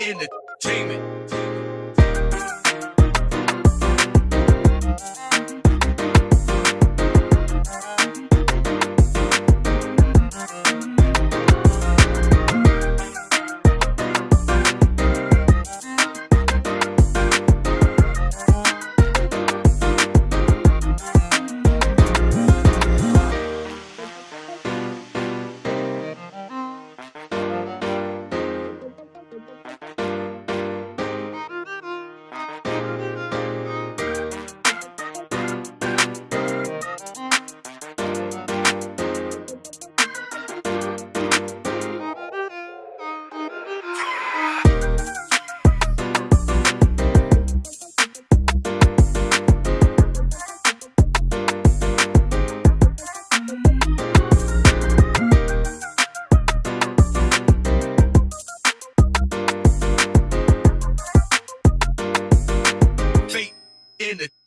entertainment. In the